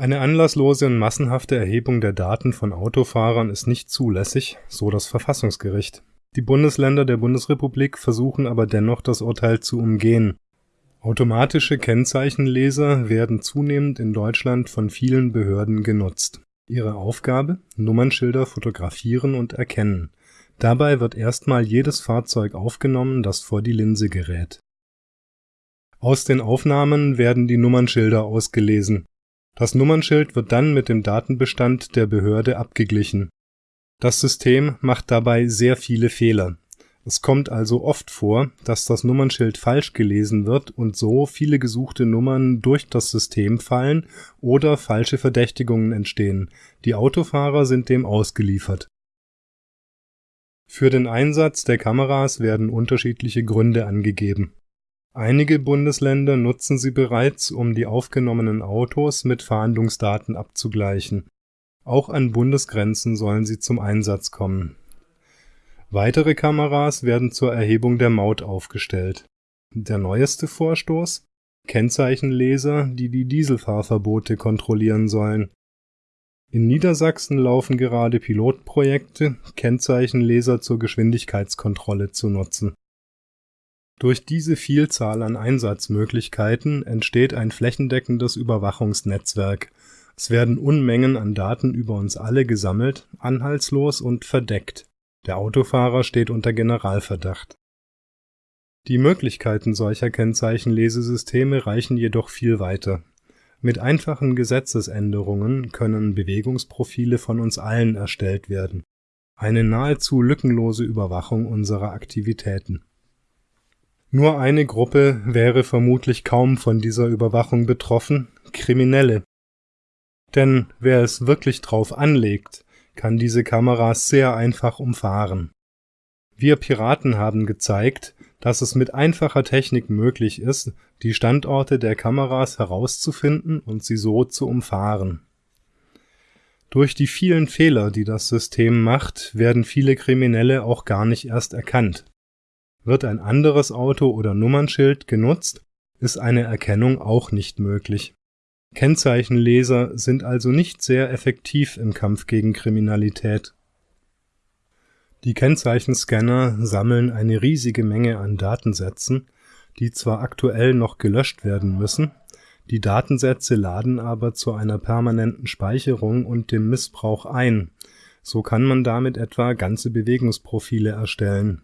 Eine anlasslose und massenhafte Erhebung der Daten von Autofahrern ist nicht zulässig, so das Verfassungsgericht. Die Bundesländer der Bundesrepublik versuchen aber dennoch das Urteil zu umgehen. Automatische Kennzeichenleser werden zunehmend in Deutschland von vielen Behörden genutzt. Ihre Aufgabe? Nummernschilder fotografieren und erkennen. Dabei wird erstmal jedes Fahrzeug aufgenommen, das vor die Linse gerät. Aus den Aufnahmen werden die Nummernschilder ausgelesen das Nummernschild wird dann mit dem Datenbestand der Behörde abgeglichen. Das System macht dabei sehr viele Fehler. Es kommt also oft vor, dass das Nummernschild falsch gelesen wird und so viele gesuchte Nummern durch das System fallen oder falsche Verdächtigungen entstehen, die Autofahrer sind dem ausgeliefert. Für den Einsatz der Kameras werden unterschiedliche Gründe angegeben Einige Bundesländer nutzen sie bereits, um die aufgenommenen Autos mit Fahndungsdaten abzugleichen. Auch an Bundesgrenzen sollen sie zum Einsatz kommen. Weitere Kameras werden zur Erhebung der Maut aufgestellt. Der neueste Vorstoß? Kennzeichenleser, die die Dieselfahrverbote kontrollieren sollen. In Niedersachsen laufen gerade Pilotprojekte, Kennzeichenleser zur Geschwindigkeitskontrolle zu nutzen durch diese Vielzahl an Einsatzmöglichkeiten entsteht ein flächendeckendes Überwachungsnetzwerk. Es werden Unmengen an Daten über uns alle gesammelt, anhaltslos und verdeckt. Der Autofahrer steht unter Generalverdacht. Die Möglichkeiten solcher Kennzeichenlesesysteme reichen jedoch viel weiter. Mit einfachen Gesetzesänderungen können Bewegungsprofile von uns allen erstellt werden. Eine nahezu lückenlose Überwachung unserer Aktivitäten nur eine Gruppe wäre vermutlich kaum von dieser Überwachung betroffen, Kriminelle. Denn wer es wirklich drauf anlegt, kann diese Kameras sehr einfach umfahren. Wir Piraten haben gezeigt, dass es mit einfacher Technik möglich ist, die Standorte der Kameras herauszufinden und sie so zu umfahren. Durch die vielen Fehler, die das System macht, werden viele Kriminelle auch gar nicht erst erkannt wird ein anderes Auto oder Nummernschild genutzt, ist eine Erkennung auch nicht möglich. Kennzeichenleser sind also nicht sehr effektiv im Kampf gegen Kriminalität. Die Kennzeichenscanner sammeln eine riesige Menge an Datensätzen, die zwar aktuell noch gelöscht werden müssen, die Datensätze laden aber zu einer permanenten Speicherung und dem Missbrauch ein, so kann man damit etwa ganze Bewegungsprofile erstellen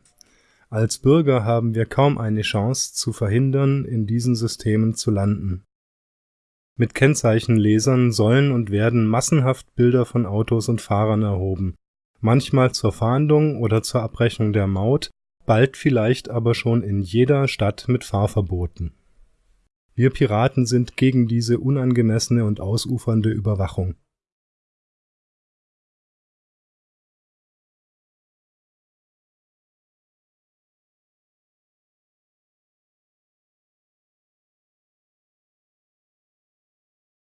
als Bürger haben wir kaum eine Chance, zu verhindern, in diesen Systemen zu landen. Mit Kennzeichenlesern sollen und werden massenhaft Bilder von Autos und Fahrern erhoben, manchmal zur Fahndung oder zur Abrechnung der Maut, bald vielleicht aber schon in jeder Stadt mit Fahrverboten. Wir Piraten sind gegen diese unangemessene und ausufernde Überwachung